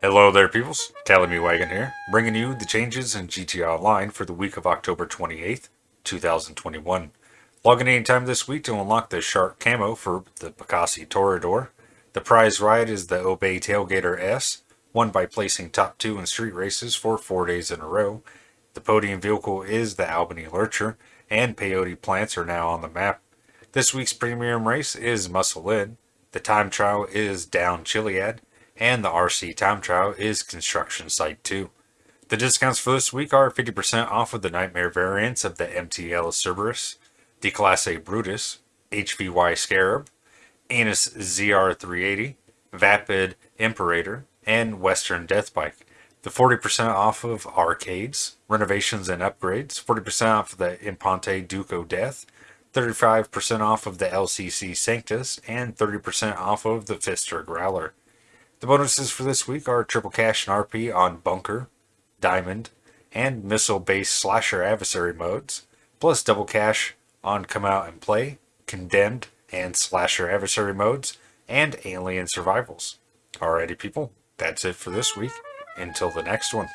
Hello there, peoples. Talamy Wagon here, bringing you the changes in GTA Online for the week of October 28th, 2021. Log in anytime this week to unlock the Shark Camo for the Pegassi Toreador. The prize ride is the Obey Tailgater S, won by placing top two in street races for four days in a row. The podium vehicle is the Albany Lurcher, and peyote plants are now on the map. This week's premium race is Muscle In. The time trial is Down Chiliad and the RC time trial is Construction Site 2. The discounts for this week are 50% off of the Nightmare variants of the MTL Cerberus, Declasse Brutus, HVY Scarab, Annis ZR380, Vapid Imperator, and Western Deathbike. The 40% off of arcades, renovations and upgrades, 40% off of the Imponte Duke O'Death, 35% off of the LCC Sanctus, and 30% off of the Pfister Growler. The bonuses for this week are triple cash and RP on Bunker, Diamond, and missile-based slasher adversary modes, plus double cash on Come Out and Play, Condemned, and slasher adversary modes, and alien survivals. Alrighty people, that's it for this week. Until the next one.